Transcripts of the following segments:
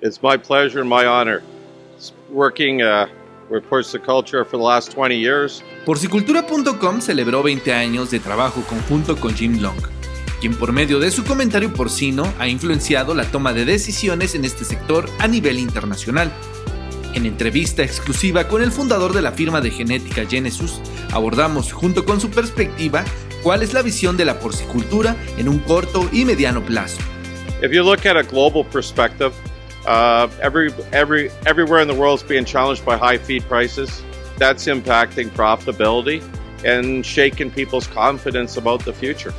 It's my pleasure and my honor working uh, with Porciculture for the last 20 years. Porcicultura.com celebró 20 años de trabajo conjunto con Jim Long, quien por medio de su comentario porcino ha influenciado la toma de decisiones en este sector a nivel internacional. En entrevista exclusiva con el fundador de la firma de genética Genesis, abordamos junto con su perspectiva cuál es la visión de la porcicultura en un corto y mediano plazo. If you look at a global perspective, uh, every, every, everywhere in the world is being challenged by high feed prices. That's impacting profitability and shaking people's confidence about the future.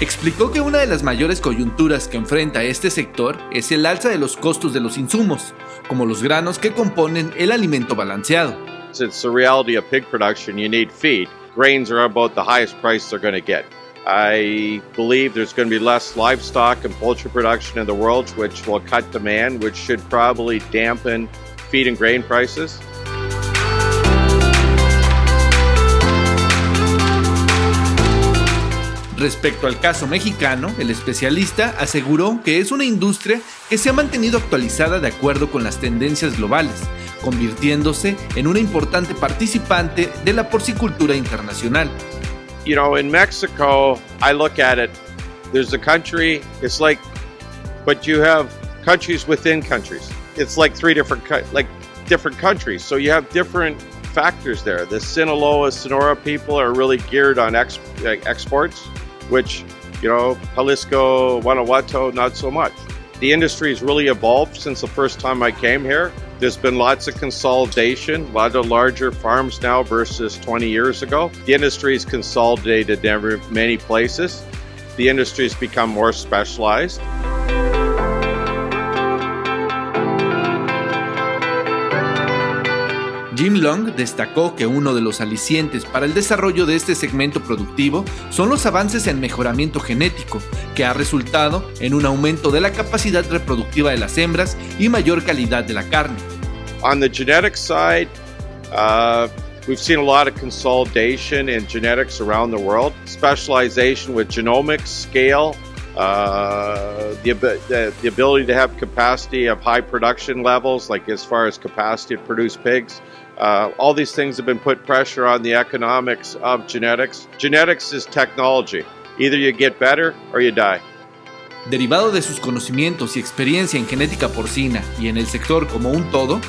Explicó que una de las mayores coyunturas que enfrenta este sector es el alza de los costos de los insumos, como los granos que componen el alimento balanceado. It's the reality of pig production. You need feed. Grains are about the highest price they're going to get. I believe there's going to be less livestock and poultry production in the world, which will cut demand, which should probably dampen feed and grain prices. Respecto al caso mexicano, el especialista aseguró que es una industria que se ha mantenido actualizada de acuerdo con las tendencias globales, convirtiéndose en una importante participante de la porcicultura internacional. You know, in Mexico, I look at it, there's a country, it's like, but you have countries within countries. It's like three different, like different countries. So you have different factors there. The Sinaloa, Sonora people are really geared on ex, exports. Which, you know, Jalisco, Guanajuato, not so much. The industry has really evolved since the first time I came here. There's been lots of consolidation, a lot of larger farms now versus 20 years ago. The industry has consolidated in many places. The industry has become more specialized. Jim Long destacó que uno de los alicientes para el desarrollo de este segmento productivo son los avances en mejoramiento genético, que ha resultado en un aumento de la capacidad reproductiva de las hembras y mayor calidad de la carne. On the genetic side, uh, we've seen a lot of consolidation in genetics around the world, specialization with genomics, scale, uh, the, the, the ability to have capacity of high production levels, like as far as capacity to produce pigs. Uh, all these things have been put pressure on the economics of genetics. Genetics is technology. Either you get better or you die. Derivado de sus conocimientos y experiencia en genética porcina y en el sector como un todo,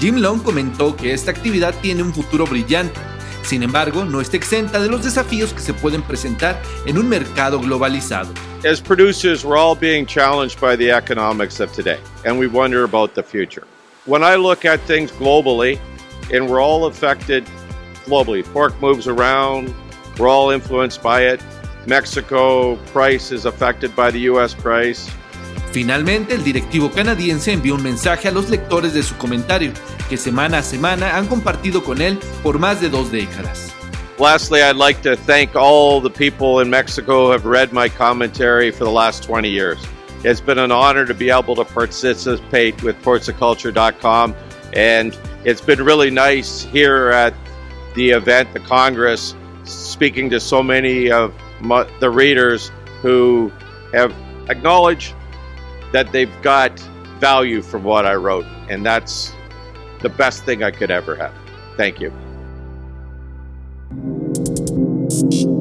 Jim Long comentó que esta actividad tiene un futuro brillante. Sin embargo, no está exenta de los desafíos que se pueden presentar en un mercado globalizado. As producers, we're all being challenged by the economics of today, and we wonder about the future. When I look at things globally, and we're all affected globally. Pork moves around, we're all influenced by it. Mexico price is affected by the US price. Finalmente, el directivo canadiense envió un mensaje a los lectores de su comentario, que semana a semana han compartido con él por más de dos décadas. Lastly, I'd like to thank all the people in Mexico who have read my commentary for the last 20 years. It's been an honor to be able to participate with porciculture.com and it's been really nice here at the event, the Congress, speaking to so many of my, the readers who have acknowledged that they've got value from what I wrote, and that's the best thing I could ever have. Thank you. Peace.